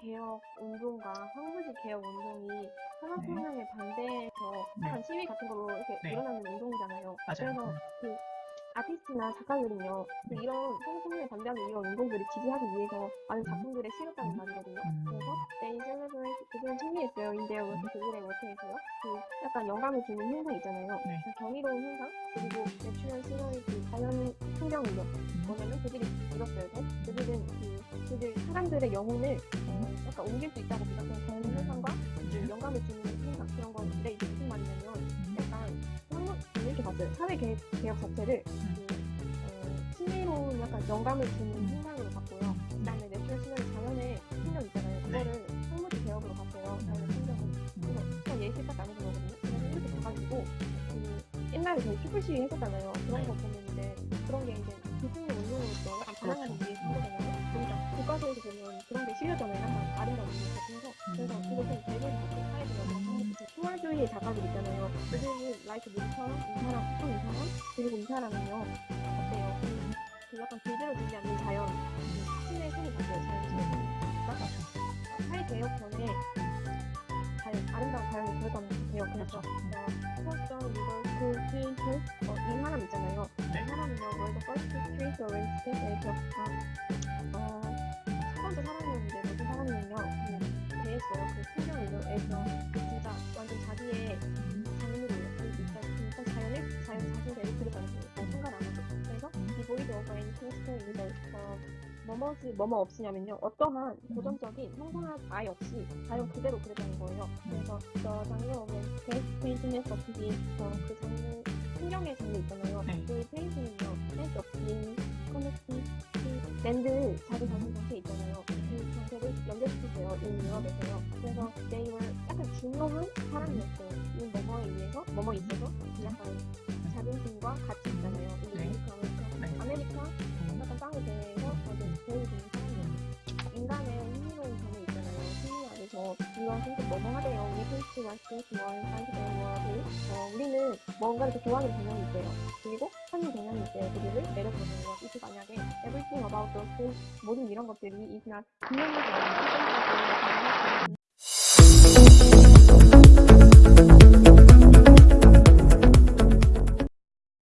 개혁 운동과 황무지 개혁 운동이 산업혁명에 반대해서 네. 한 시위 같은 걸로 이렇게 네. 일어나는 운동이잖아요. 맞아요. 그래서 그 아티스트나 작가들은요, 그 네. 이런 산업혁명에 반대하는 이런 운동들을 지지하기 위해서 많은 작품들을 실었다는 말이거든요. 음. 그래서 celebrate 그들은 승리했어요. in their work 그들의 work에서요. 그 약간 영감을 주는 현상 있잖아요. 네. 그 정의로운 현상 그리고 natural scenery 그 자연 풍경이요. 뭐냐면 그들이 이뤘어요. 그들은 그 그들 사람들의 영혼을 어, 약간 옮길 수 있다고 믿었던 자연 현상과 그 영감을 주는 현상 그런 건데 이게 무슨 말이냐면 약간 한번 이렇게 봤어요. 사회 개혁, 개혁 자체를 그, 어, 신비로운 약간 영감을 주는 현상으로 봤고요. 옛날에 저희 시위 했었잖아요. 그런 거 보면 이제 그런 게 이제 기승의 운동으로서 약간 반항하는 위해 쓴 거잖아요. 그러니까 교과서에서 보면 그런 게 실렸잖아요. 약간 아름다운 의미 같은 거. 그래서 그것은 대부분 같은 사회적으로 투월주의 작가들 있잖아요. 그들은 라이트 누구처럼 이 사람, 또이 사람, 그리고 이 사람은요. 어때요? 그, 그 약간 길들여지지 않는 자연, 그 신의 손이 바뀌어요. 자연 신의 손이. 그러니까 사회 개혁 전에 자연, 아름다운 자연이 들어가는 개혁. 그래서 포스터 리버스 트레이 스 어, 이 사람 있잖아요. 네. 이 사람은요, 월드 퍼스트 트레이스 어렌지 스테이트에서 어, 첫 번째 사람이었는데 무슨 사람이었냐 그 대했어요. 그 풍경에서 그 진짜 완전 자기의 그 진짜 진짜 자연을 자연 그려가는 거예요. 생각 안 하고. 그래서 이 보이드 오버 앤 킹스톤에서 어, 뭐뭐지 뭐뭐 없이냐면요 어떠한 고정적인 형상학 아예 없이 자연 그대로 그렸다는 거예요. 그래서 저 장르 오면 베스트 페인팅에서 없이 어, 그 장르 풍경의 장르 있잖아요. 네. 그 페인팅은요 센스 없이 커넥팅 랜드 자기 자신 자체 있잖아요. 그 정체를 연결시키세요. 이 유럽에서요. 그래서 they were 약간 중요한 사람이었어요. 이 뭐뭐에 의해서 뭐뭐 있어서 약간 자존심과 가치 스테이트 원, 사이드 원을 어, 우리는 뭔가를 더 좋아하는 경향이 있대요. 그리고 하는 경향이 있대요. 그들을 내려보내요. 이게 만약에 everything about those things 모든 이런 것들이 is not 분명하게